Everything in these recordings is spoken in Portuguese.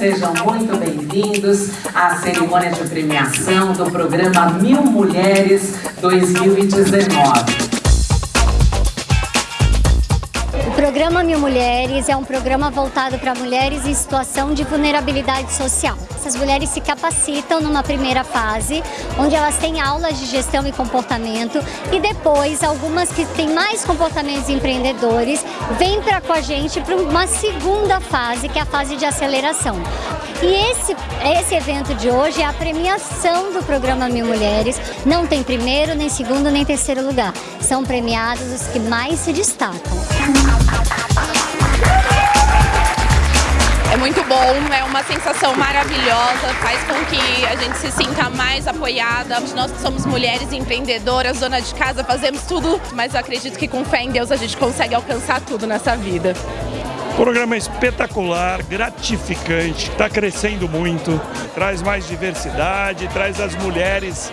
Sejam muito bem-vindos à cerimônia de premiação do programa Mil Mulheres 2019. Programa Mil Mulheres é um programa voltado para mulheres em situação de vulnerabilidade social. Essas mulheres se capacitam numa primeira fase, onde elas têm aulas de gestão e comportamento, e depois algumas que têm mais comportamentos empreendedores vêm para com a gente para uma segunda fase, que é a fase de aceleração. E esse, esse evento de hoje é a premiação do programa Mil Mulheres. Não tem primeiro, nem segundo, nem terceiro lugar. São premiados os que mais se destacam. É muito bom, é uma sensação maravilhosa, faz com que a gente se sinta mais apoiada. Nós somos mulheres empreendedoras, dona de casa, fazemos tudo, mas eu acredito que com fé em Deus a gente consegue alcançar tudo nessa vida. Programa espetacular, gratificante, está crescendo muito, traz mais diversidade, traz as mulheres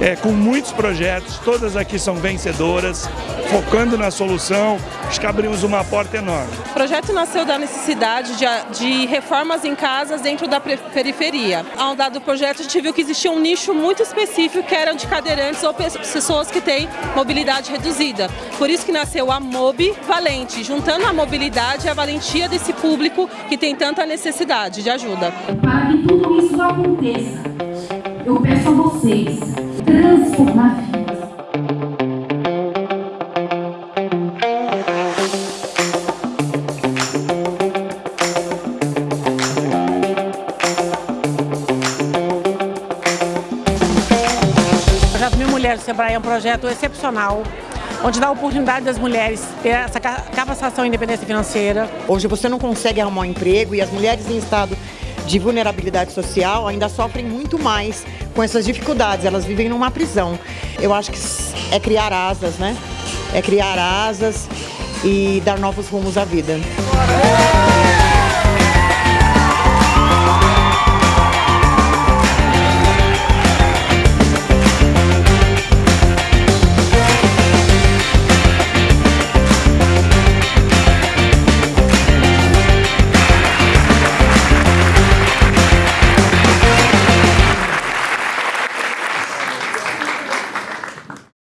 é, com muitos projetos, todas aqui são vencedoras, focando na solução, acho que abrimos uma porta enorme. O projeto nasceu da necessidade de, de reformas em casas dentro da periferia. Ao dado projeto, a gente viu que existia um nicho muito específico que eram de cadeirantes ou pessoas que têm mobilidade reduzida. Por isso que nasceu a MOB Valente, juntando a mobilidade e a valentia desse público que tem tanta necessidade de ajuda. Para que tudo isso aconteça, eu peço a vocês transformar vidas. O projeto Mil Mulheres do Sebrae é um projeto excepcional, onde dá a oportunidade das mulheres ter essa capacitação e independência financeira. Hoje você não consegue arrumar um emprego e as mulheres em estado de vulnerabilidade social ainda sofrem muito mais com essas dificuldades, elas vivem numa prisão. Eu acho que é criar asas, né? É criar asas e dar novos rumos à vida.